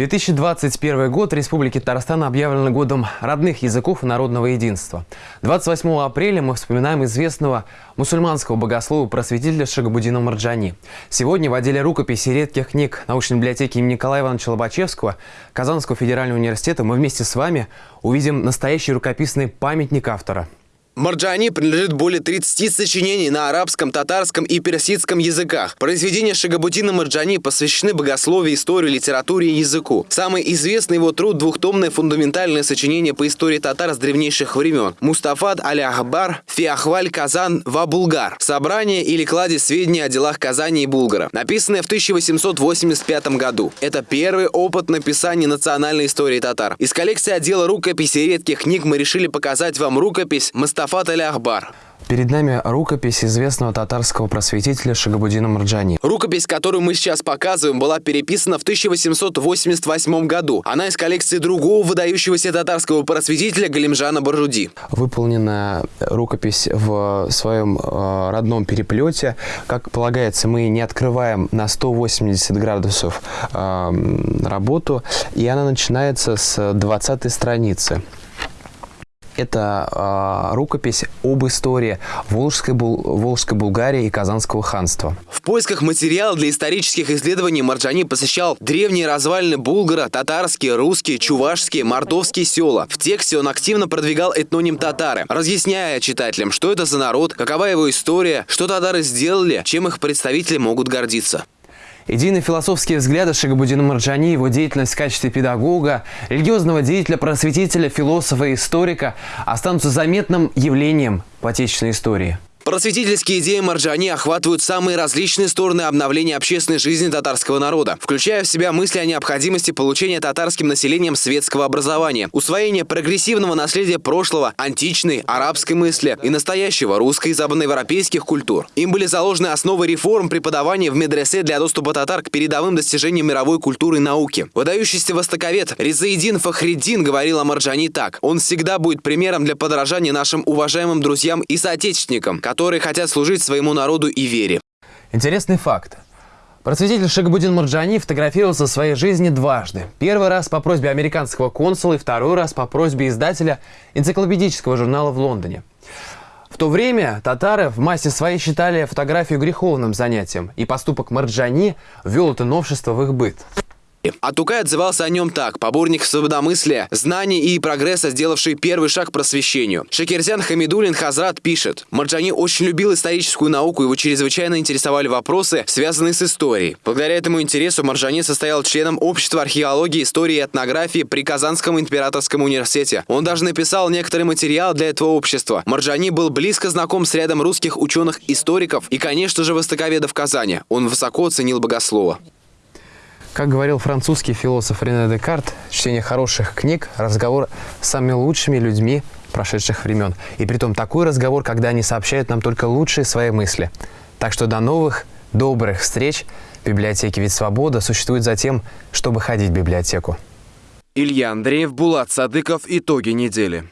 2021 год Республики Татарстан объявлен годом родных языков и народного единства. 28 апреля мы вспоминаем известного мусульманского богослова просветителя Шагабудина Марджани. Сегодня в отделе рукописи редких книг научной библиотеки имени Николая Ивановича Лобачевского Казанского федерального университета мы вместе с вами увидим настоящий рукописный памятник автора – Марджани принадлежит более 30 сочинений на арабском, татарском и персидском языках. Произведения Шагабутина Марджани посвящены богословию, истории, литературе и языку. Самый известный его труд – двухтомное фундаментальное сочинение по истории татар с древнейших времен. Мустафад Аля-Ахбар, Фиахваль Казан Ва-Булгар. Собрание или кладезь сведений о делах Казани и Булгара. Написанное в 1885 году. Это первый опыт написания национальной истории татар. Из коллекции отдела рукописи редких книг мы решили показать вам рукопись Мустафа Мустафат Аль-Ахбар. Перед нами рукопись известного татарского просветителя Шагабудина Марджани. Рукопись, которую мы сейчас показываем, была переписана в 1888 году. Она из коллекции другого выдающегося татарского просветителя Галимжана Баржуди. Выполнена рукопись в своем э, родном переплете. Как полагается, мы не открываем на 180 градусов э, работу, и она начинается с 20 страницы. Это э, рукопись об истории Волжской, Бул Волжской Булгарии и Казанского ханства. В поисках материала для исторических исследований Марджани посещал древние развалины Булгара, татарские, русские, чувашские, мордовские села. В тексте он активно продвигал этноним татары, разъясняя читателям, что это за народ, какова его история, что татары сделали, чем их представители могут гордиться. Идейно-философские взгляды Шагабудина Марджани, его деятельность в качестве педагога, религиозного деятеля, просветителя, философа и историка останутся заметным явлением в отечественной истории. Просветительские идеи Марджани охватывают самые различные стороны обновления общественной жизни татарского народа, включая в себя мысли о необходимости получения татарским населением светского образования, усвоения прогрессивного наследия прошлого, античной, арабской мысли и настоящего русской и западноевропейских культур. Им были заложены основы реформ преподавания в медресе для доступа татар к передовым достижениям мировой культуры и науки. Выдающийся востоковед Ризаидин Фахриддин говорил о Марджани так. Он всегда будет примером для подражания нашим уважаемым друзьям и соотечественникам, которые хотят служить своему народу и вере. Интересный факт. Просветитель Шагабудин Марджани фотографировался в своей жизни дважды. Первый раз по просьбе американского консула и второй раз по просьбе издателя энциклопедического журнала в Лондоне. В то время татары в массе своей считали фотографию греховным занятием, и поступок Марджани ввел это новшество в их быт. А Тукай отзывался о нем так. Поборник свободомыслия, знаний и прогресса, сделавший первый шаг к просвещению. Шакирзян Хамидулин Хазрат пишет. Марджани очень любил историческую науку, его чрезвычайно интересовали вопросы, связанные с историей. Благодаря этому интересу Марджани состоял членом общества археологии, истории и этнографии при Казанском императорском университете. Он даже написал некоторый материал для этого общества. Марджани был близко знаком с рядом русских ученых-историков и, конечно же, востоковедов Казани. Он высоко ценил богослова. Как говорил французский философ Рене Декарт, чтение хороших книг – разговор с самыми лучшими людьми прошедших времен. И при том такой разговор, когда они сообщают нам только лучшие свои мысли. Так что до новых добрых встреч в библиотеке. Ведь свобода существует за тем, чтобы ходить в библиотеку. Илья Андреев, Булат Садыков. Итоги недели.